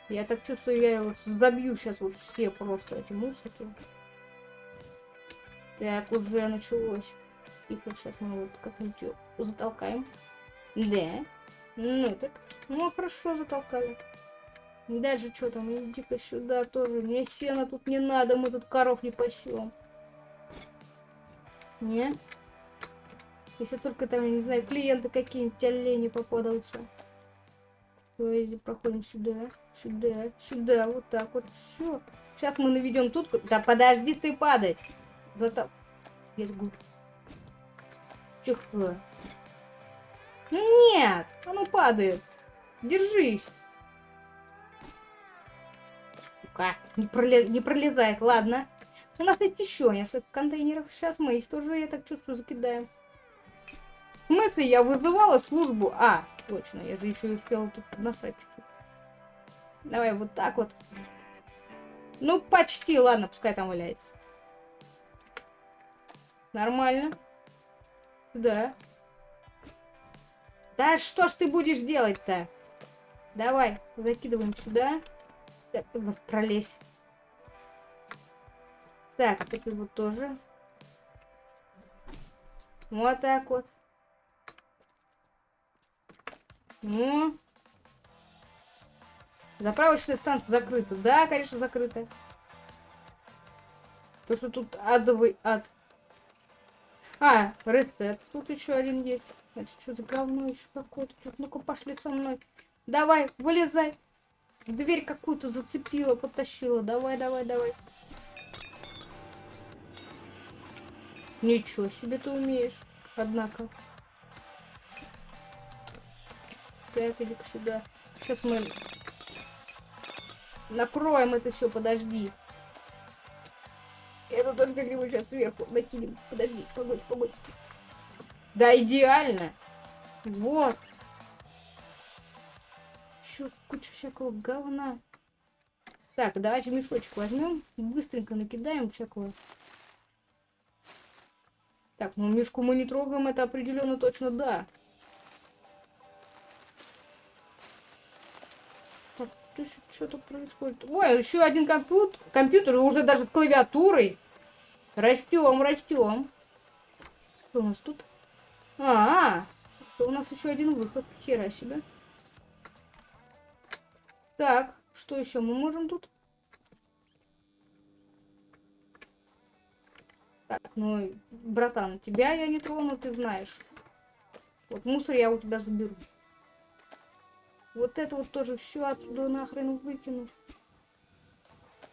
Я так чувствую, я вот забью сейчас вот все просто эти мусорки. Так, уже началось. Тихо, сейчас мы вот как-нибудь затолкаем. Да. Ну так. Ну, хорошо затолкали. Дальше что там? Иди-ка сюда тоже. Мне сена тут не надо, мы тут коров не пасем. Не? Если только там, я не знаю, клиенты какие-нибудь олени попадаются. Есть проходим сюда, сюда, сюда, вот так вот. Все. Сейчас мы наведем тут. Да подожди ты падать. Зато... Есть губ. Тихо. Ну нет, оно падает. Держись. Сука, не, проле- не пролезает, ладно. У нас есть еще несколько контейнеров. Сейчас мы их тоже, я так чувствую, закидаем. В смысле, я вызывала службу? А, точно, я же еще успела тут насрать чуть-чуть. Давай вот так вот. Ну, почти, ладно, пускай там валяется. Нормально. Да. Да что ж ты будешь делать-то? Давай, закидываем сюда. Так, вот пролезь. Так, это вот тоже. Вот так вот. Ну. Заправочная станция закрыта. Да, конечно, закрыта. То, что тут адовый ад. А, рестет. Тут еще один есть. Это что за говно еще какое-то? Ну-ка, пошли со мной. Давай, вылезай. Дверь какую-то зацепила, потащила. Давай, давай, давай. Ничего себе ты умеешь, однако. Так, иди сюда. Сейчас мы накроем это все, подожди. Это тоже как-нибудь сейчас сверху накинем. Подожди, погодь, погодь. Да, идеально. Вот. Еще куча всякого говна. Так, давайте мешочек возьмем. Быстренько накидаем всякого. Так, ну мешку мы не трогаем, это определенно точно да. Что-то происходит. Ой, еще один компьютер, компьютер уже даже с клавиатурой. Растем, растем. Что у нас тут? А, -а, -а у нас еще один выход. Хера себе. Так, что еще мы можем тут? Так, ну, братан, тебя я не трону, ты знаешь. Вот мусор я у тебя заберу. Вот это вот тоже все отсюда нахрен выкинуть.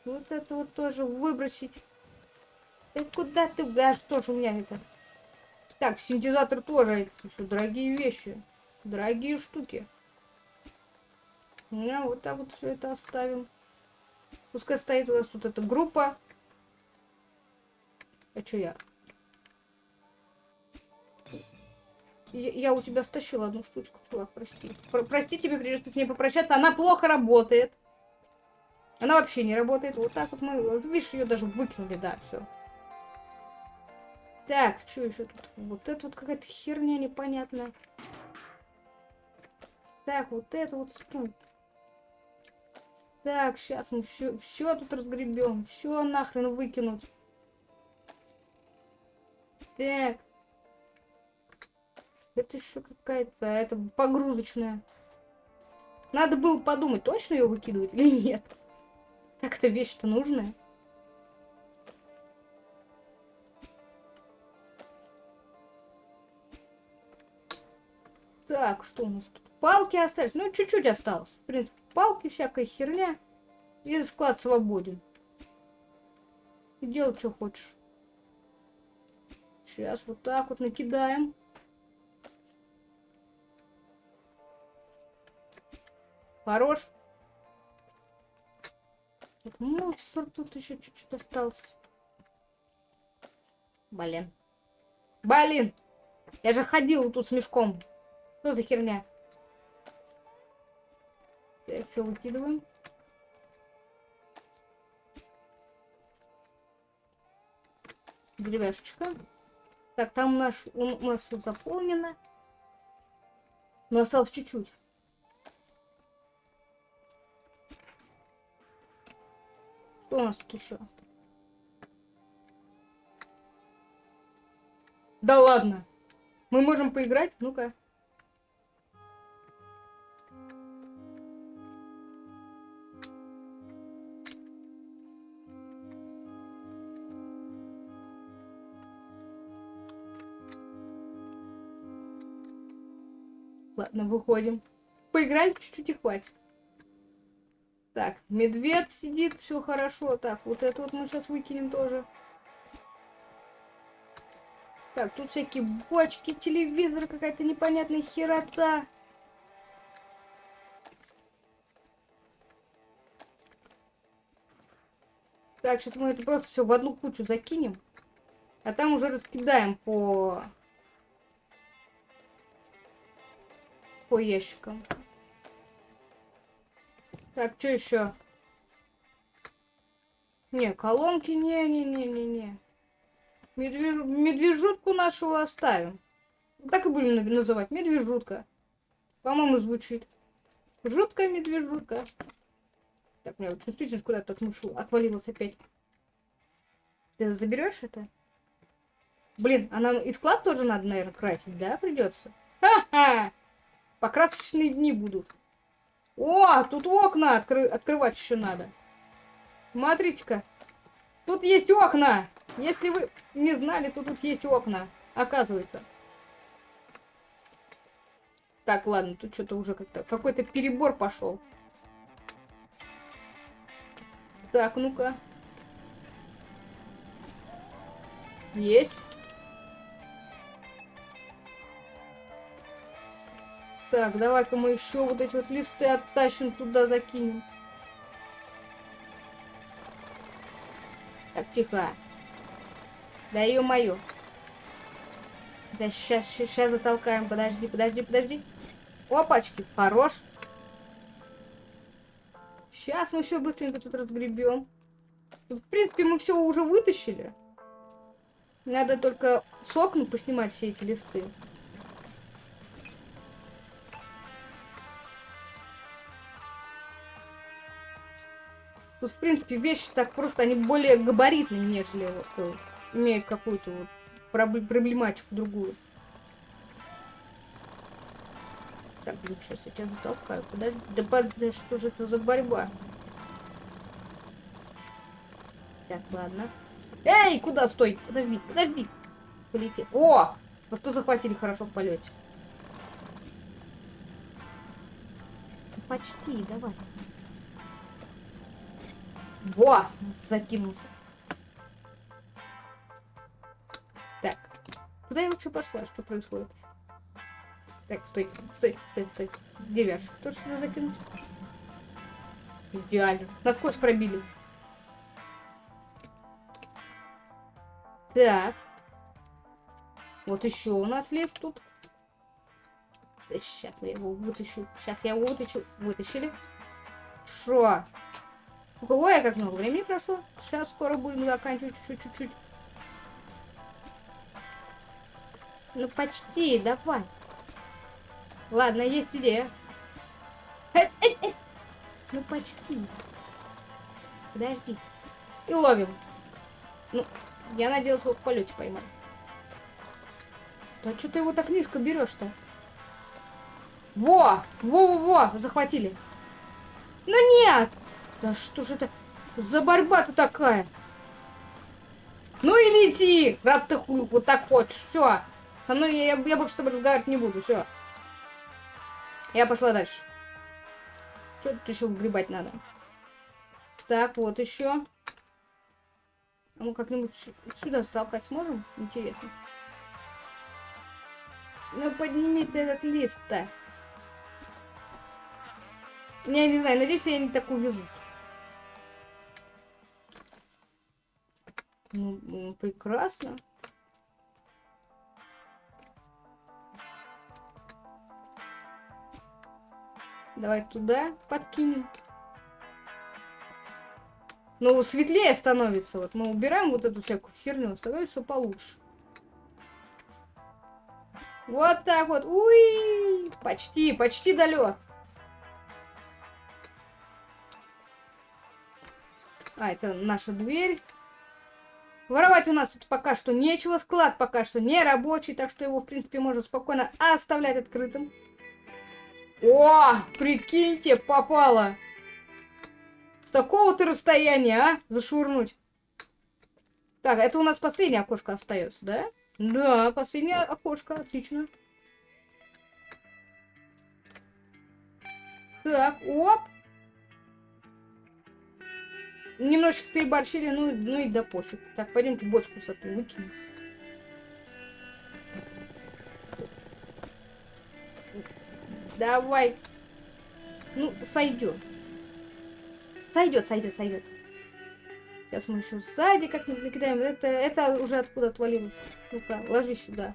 Вот это вот тоже выбросить. Ты куда ты? Да что ж у меня это? Так, синтезатор тоже. Это еще дорогие вещи. Дорогие штуки. Ну, вот так вот все это оставим. Пускай стоит у нас тут эта группа. А что я? Я? У тебя стащила одну штучку, чувак, прости. Про прости, тебе придется с ней попрощаться. Она плохо работает. Она вообще не работает. Вот так вот мы... Видишь, ее даже выкинули, да, все. Так, что еще тут? Вот это вот какая-то херня непонятная. Так, вот это вот стул. Так, сейчас мы все, все тут разгребем. Все нахрен выкинуть. Так. Это еще какая-то, это погрузочная. Надо было подумать, точно ее выкидывать или нет. Так это вещь-то нужная. Так, что у нас тут? Палки остались. Ну, чуть-чуть осталось. В принципе, палки, всякая херня. И склад свободен. И делай, что хочешь. Сейчас вот так вот накидаем. Хорош. Вот мусор тут еще чуть-чуть остался. Блин. Блин! Я же ходил тут с мешком. Что за херня? Так, все выкидываем. Деревяшечка. Так, там наш, у, у нас тут заполнено. Но осталось чуть-чуть. Что у нас тут еще? Да ладно. Мы можем поиграть? Ну-ка. Ладно, выходим. Поиграли чуть-чуть и хватит. Так, медведь сидит, все хорошо. Так, вот это вот мы сейчас выкинем тоже. Так, тут всякие бочки, телевизор, какая-то непонятная херота. Так, сейчас мы это просто все в одну кучу закинем. А там уже раскидаем по... По ящикам. Так, что еще? Не, колонки, не-не-не-не-не. Медвеж... Медвежутку нашего оставим. Так и будем называть. Медвежутка. По-моему, звучит. Жуткая медвежутка. Так, у меня вот чувствительность куда-то отмушу. Отвалилась опять. Ты заберешь это? Блин, а нам и склад тоже надо, наверное, красить, да, придется? Ха-ха! Покрасочные дни будут. О, тут окна откры... открывать еще надо. Смотрите-ка. Тут есть окна. Если вы не знали, то тут есть окна. Оказывается. Так, ладно, тут что-то уже как-то... Какой-то перебор пошел. Так, ну-ка. Есть. Так, давай-ка мы еще вот эти вот листы оттащим туда, закинем. Так, тихо. Да ё-моё. Да сейчас, сейчас затолкаем. Подожди, подожди, подожди. Опачки, хорош. Сейчас мы все быстренько тут разгребем. В принципе, мы все уже вытащили. Надо только с поснимать все эти листы. Тут, в принципе, вещи так просто, они более габаритные, нежели вот, э, имеют какую-то вот проблематику другую. Так, блин, сейчас я тебя затолкаю. Подожди, да, да что же это за борьба? Так, ладно. Эй, куда? Стой! Подожди, подожди! Полетел. О! Вот кто захватили хорошо в полете. Почти, давай. Во! Закинулся. Так. Куда я вообще пошла? Что происходит? Так, стой, стой, стой, стой. Где вяж? Кто сюда закинуть? Идеально. Насквозь пробили. Так. Вот еще у нас лес тут. Сейчас я его вытащу. Сейчас я его вытащу. Вытащили. Шо? Ой, как много времени прошло. Сейчас скоро будем заканчивать чуть-чуть. Ну, почти, давай. Ладно, есть идея. Ну почти. Подожди. И ловим. Ну, я надеялся его в полете поймать. Да что ты его так низко берешь-то? Во! Во-во-во! Захватили. Ну нет! Да что же это за борьба-то такая? Ну и лети, раз ты хуй вот так хочешь. Все. Со мной я, я, я больше с тобой разговаривать не буду. Все. Я пошла дальше. Что тут еще выгребать надо? Так, вот еще. А ну как-нибудь сюда столкать сможем? Интересно. Ну подними ты этот лист-то. Я не знаю, надеюсь, я не так увезут. Ну, прекрасно. Давай туда подкинем. Ну, светлее становится. Вот мы убираем вот эту всякую херню, становится получше. Вот так вот. Уи! Почти, почти долет. А, это наша дверь. Воровать у нас тут пока что нечего. Склад пока что не рабочий, так что его, в принципе, можно спокойно оставлять открытым. О, прикиньте, попало. С такого-то расстояния, а? Зашвырнуть. Так, это у нас последнее окошко остается, да? Да, последнее окошко, отлично. Так, оп. Немножечко переборщили, ну, ну и да пофиг. Так, пойдемте бочку с этой выкинем. Давай. Ну, сойдет. Сойдет, сойдет, сойдет. Сейчас мы еще сзади как-нибудь накидаем. Это, это уже откуда отвалилось. Ну-ка, ложи сюда.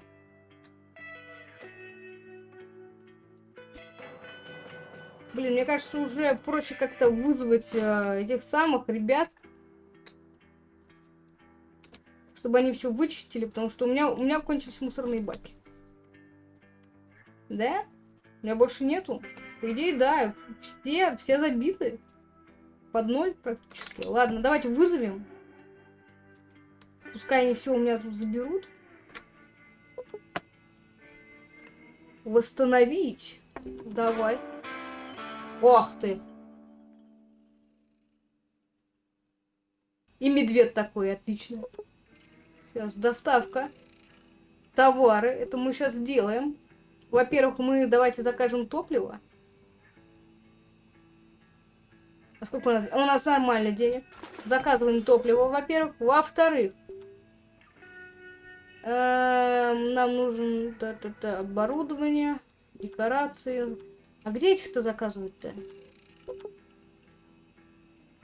Блин, мне кажется, уже проще как-то вызвать э, этих самых ребят. Чтобы они все вычистили, потому что у меня, у меня кончились мусорные баки. Да? У меня больше нету. По идее, да, все, все забиты. Под ноль практически. Ладно, давайте вызовем. Пускай они все у меня тут заберут. Восстановить. Давай. Ох ты. И медведь такой, отлично. Сейчас, доставка. Товары. Это мы сейчас сделаем. Во-первых, мы давайте закажем топливо. А сколько у нас? У нас нормально денег. Заказываем топливо, во-первых. Во-вторых, эм, нам нужен оборудование, декорации. А где этих-то заказывать-то?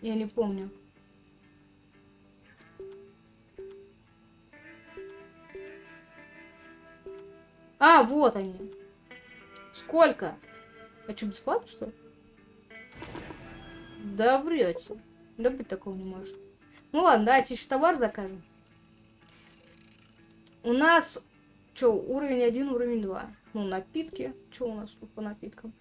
Я не помню. А, вот они. Сколько? А что, бесплатно, что ли? Да врете. Да быть такого не может. Ну ладно, давайте еще товар закажем. У нас, что, уровень 1, уровень 2. Ну, напитки. Что у нас по напиткам?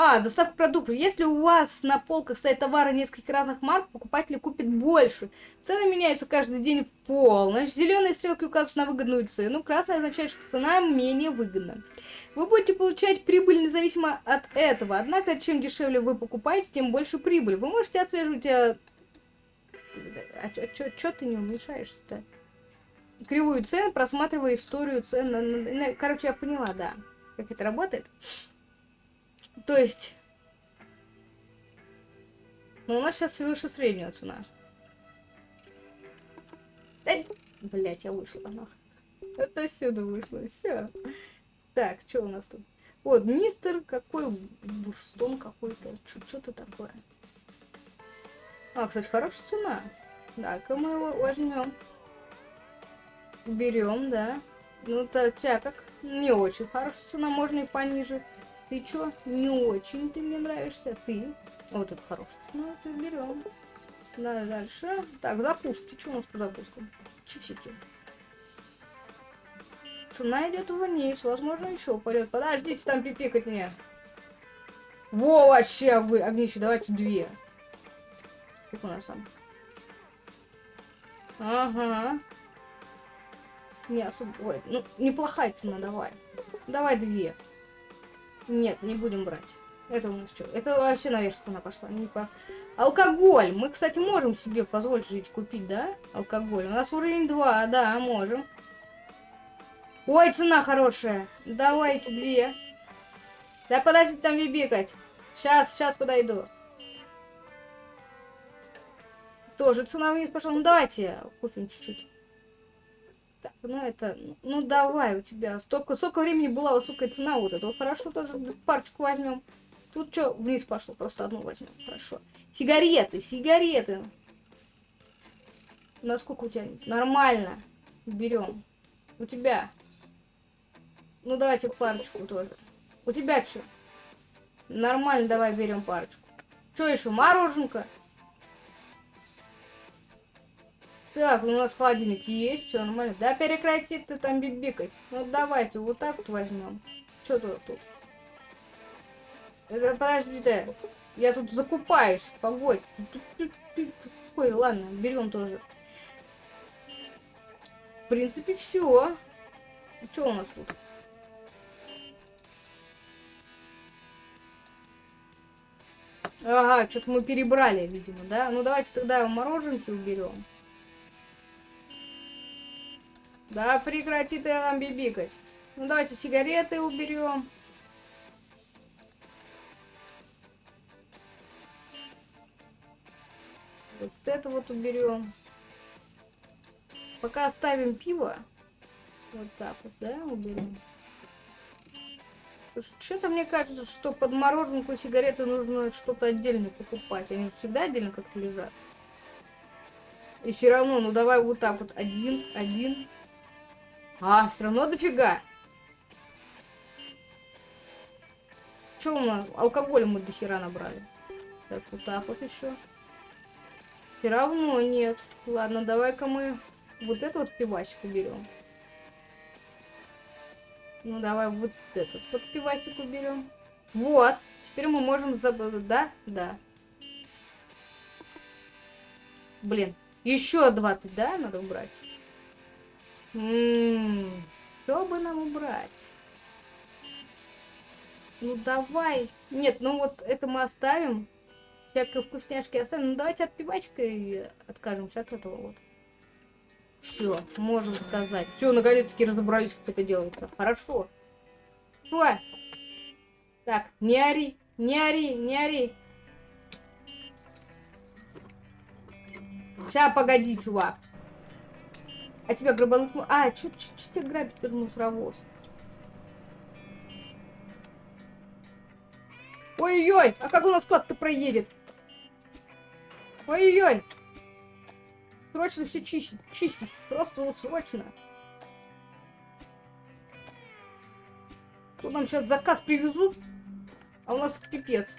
А, доставка продуктов. Если у вас на полках стоят товары нескольких разных марок, покупатель купит больше. Цены меняются каждый день в полночь. Зеленые стрелки указывают на выгодную цену. Красная означает, что цена менее выгодна. Вы будете получать прибыль независимо от этого. Однако, чем дешевле вы покупаете, тем больше прибыль. Вы можете отслеживать... А, а чё ты не уменьшаешься-то? Кривую цен, просматривая историю цен. Короче, я поняла, да. Как это работает. То есть... Ну, у нас сейчас выше средняя цена. Эй! Блять, я вышла нахуй. Это сюда вышло, все. Так, что у нас тут? Вот, мистер какой бурстон какой-то. Что-то такое. А, кстати, хорошая цена. Так, мы его возьмем. Берем, да. Ну, тебя как не очень хорошая цена, можно и пониже. Ты чё? Не очень ты мне нравишься. Ты. Вот это хороший. Ну, это берем. Да, дальше. Так, закуски. Что у нас по закускам? Чипсики. Цена идет вниз. Возможно, еще упадет. Подождите, там пипикать мне. Во, вообще огнище, давайте две. Сколько у нас там? Ага. Не особо... Ой, ну, неплохая цена, давай. Давай две. Нет, не будем брать. Это у нас что? Это вообще наверх цена пошла. Не по... Алкоголь. Мы, кстати, можем себе позволить жить купить, да? Алкоголь. У нас уровень 2, да, можем. Ой, цена хорошая. Давайте две. Да подожди там бибикать. Сейчас, сейчас подойду. Тоже цена вниз пошла. Ну давайте купим чуть-чуть. Так, ну это, ну давай у тебя. Столько, столько времени была высокая цена вот это. Хорошо тоже парочку возьмем. Тут что, вниз пошло, просто одну возьмем. Хорошо. Сигареты, сигареты. Насколько у тебя? Нормально. Берем. У тебя. Ну давайте парочку тоже. У тебя что? Нормально, давай берем парочку. Что еще? Мороженка? Так, у нас холодильник есть, все нормально. Да прекрати ты там бибикать. Ну давайте, вот так вот возьмем. Что тут тут? Это подожди, да. Я тут закупаюсь. Погодь. Ой, ладно, берем тоже. В принципе, все. Что у нас тут? Ага, что-то мы перебрали, видимо, да? Ну давайте тогда мороженки уберем. Да, прекрати ты нам бибикать. Ну давайте сигареты уберем. Вот это вот уберем. Пока оставим пиво. Вот так вот, да, уберем. Что-то мне кажется, что под мороженку сигареты нужно что-то отдельно покупать. Они всегда отдельно как-то лежат. И все равно, ну давай вот так вот. Один, один. А, все равно дофига. Че у нас? Алкоголя мы до хера набрали. Так, вот так вот еще. Все равно нет. Ладно, давай-ка мы вот это вот пивасик уберем. Ну, давай вот этот вот пивасик уберем. Вот. Теперь мы можем забыть. Да? Да. Блин. Еще 20, да, надо убрать? Что бы нам убрать? Ну, давай. Нет, ну вот это мы оставим. Всякие вкусняшки оставим. Ну, давайте от пивачка и откажемся от этого вот. Все, можно сказать. Все, наконец-таки разобрались, как это делается. Хорошо. Что? Так, не ори, не ори, не ори. Сейчас, погоди, чувак. А тебя грабануть... А, что тебя грабить? Ты же мусоровоз. Ой-ой-ой, а как у нас склад-то проедет? Ой-ой-ой. Срочно все чистить, чистить. Просто вот срочно. Тут нам сейчас заказ привезут, а у нас тут пипец.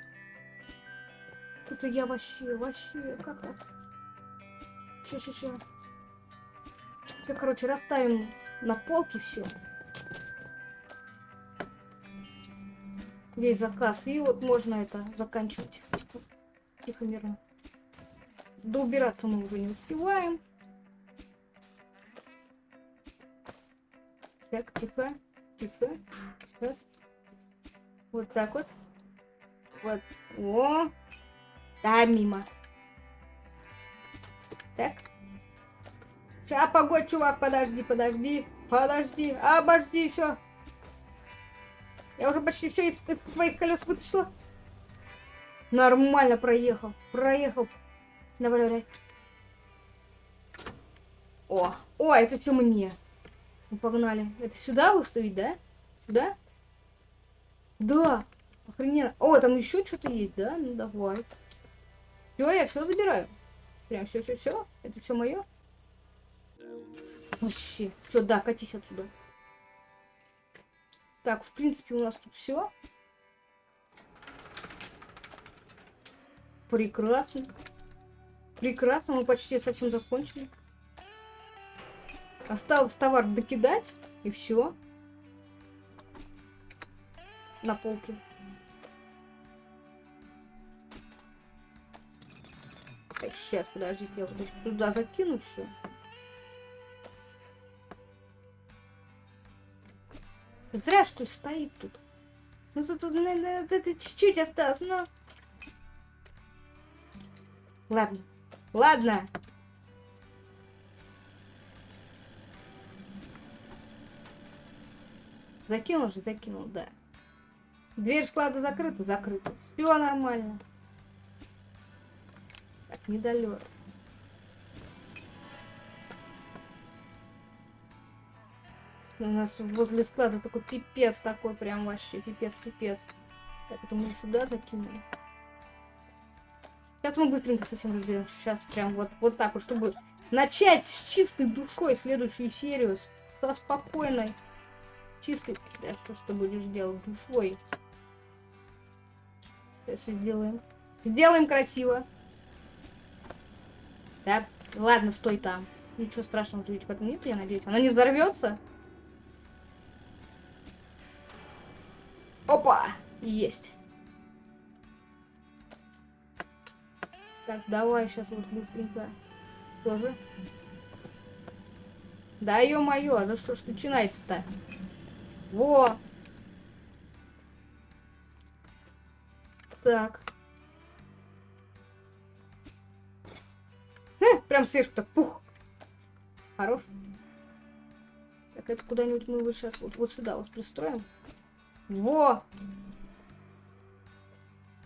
Это я вообще, вообще, как так? Ща, ща, ща. Все, короче, расставим на полке все. Весь заказ. И вот можно это заканчивать. Тихо, мирно. Да убираться мы уже не успеваем. Так, тихо, тихо. Сейчас. Вот так вот. Вот. О. Да, мимо. Так. Сейчас, погодь, чувак, подожди, подожди. Подожди, обожди, все. Я уже почти все из, из твоих колес вытащила. Нормально проехал. Проехал. Давай, давай. О, о, это все мне. Ну, погнали. Это сюда выставить, да? Сюда? Да. Охрененно. О, там еще что-то есть, да? Ну давай. Все, я все забираю. Прям все, все, все. Это все мое. Вообще. Все, да, катись отсюда. Так, в принципе, у нас тут все. Прекрасно. Прекрасно, мы почти совсем закончили. Осталось товар докидать, и все. На полке. Так, сейчас, подождите, я буду туда закину все. Зря, что ли, стоит тут. Ну, тут, тут, на- на- это чуть-чуть осталось, но... Ладно, ладно. Закинул же, закинул, да. Дверь склада закрыта, закрыта. Все нормально. Так, недолет. У нас возле склада такой пипец такой, прям вообще пипец, пипец. Так, это мы сюда закинули. Сейчас мы быстренько совсем разберемся. Сейчас прям вот, вот так вот, чтобы начать с чистой душой следующую серию. Со спокойной, чистой... Да что ты будешь делать? Душой. Сейчас сделаем. Сделаем красиво. Да, ладно, стой там. Ничего страшного ведь в этом нет, я надеюсь. Она не взорвется? Опа! Есть. Так, давай сейчас вот быстренько. Тоже. Да ё-моё, да что ж начинается-то? Во! Так. Э, прям сверху так пух. Хорош. Так, это куда-нибудь мы вот сейчас вот, вот сюда вот пристроим. Во!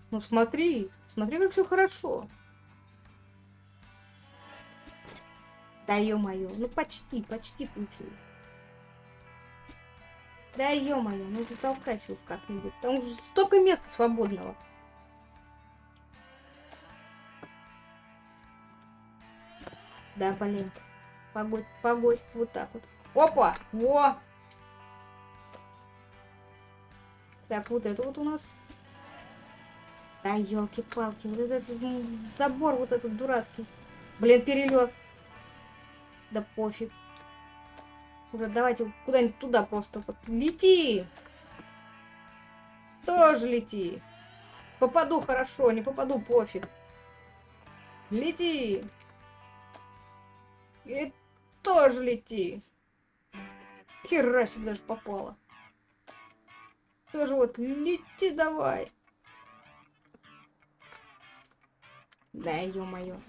Ну смотри, смотри, как все хорошо. Да ё-моё, ну почти, почти получилось. Да ё-моё, ну затолкайся уж как-нибудь. Там уже столько места свободного. Да, блин. Погодь, погодь, вот так вот. Опа! Во! Так, вот это вот у нас. Да, елки-палки, вот этот забор вот этот дурацкий. Блин, перелет. Да пофиг. Уже давайте куда-нибудь туда просто. Вот. Лети! Тоже лети. Попаду хорошо, не попаду пофиг. Лети! И тоже лети. Хера себе даже попала. Тоже вот лети давай. Да, ё-моё.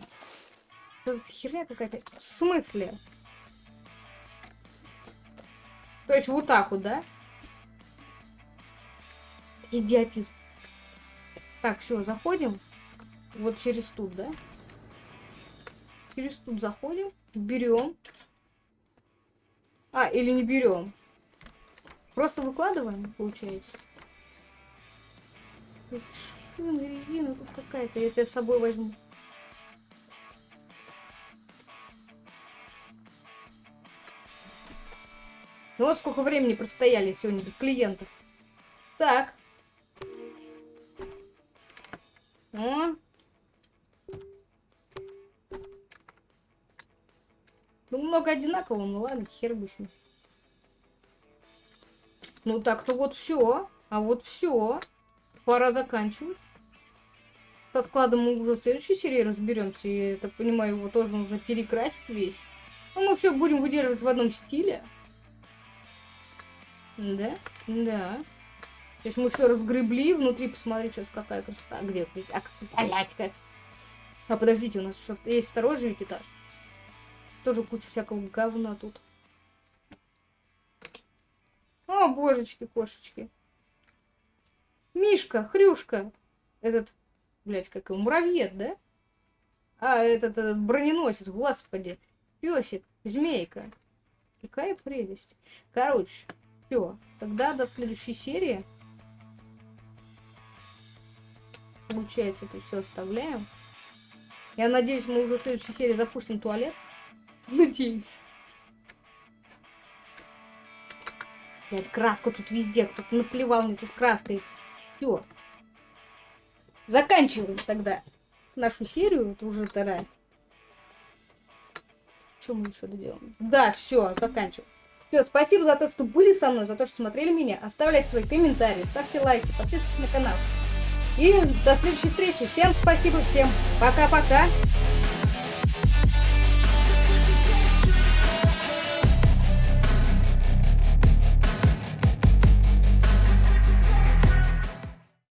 Что за херня какая-то? В смысле? То есть вот так вот, да? Идиотизм. Так, все, заходим. Вот через тут, да? Через тут заходим. Берем. А, или не берем. Просто выкладываем, получается. Так, Шина, резина тут какая-то. Я тебя с собой возьму. Ну вот сколько времени простояли сегодня без клиентов. Так. О. Ну, много одинакового, ну ладно, хер бы с ним. Ну так-то вот все. А вот все. Пора заканчивать. Со складом мы уже в следующей серии разберемся. Я так понимаю, его тоже нужно перекрасить весь. Ну, мы все будем выдерживать в одном стиле. Да? Да. То есть мы все разгребли, внутри посмотри, сейчас какая красота. Где? А, как... А подождите, у нас еще есть второй же этаж. Тоже куча всякого говна тут. О, божечки, кошечки. Мишка, Хрюшка. Этот, блядь, как его, муравьед, да? А, этот, этот броненосец, господи. Песик, змейка. Какая прелесть. Короче, все. Тогда до следующей серии. Получается, это все оставляем. Я надеюсь, мы уже в следующей серии запустим туалет. Надеюсь. Блять, краска тут везде. Кто-то наплевал мне тут краской. Все. Заканчиваем тогда нашу серию. Это уже вторая. Что мы еще доделаем? Да, все, заканчиваем. Все, спасибо за то, что были со мной, за то, что смотрели меня. Оставляйте свои комментарии, ставьте лайки, подписывайтесь на канал. И до следующей встречи. Всем спасибо, всем пока-пока.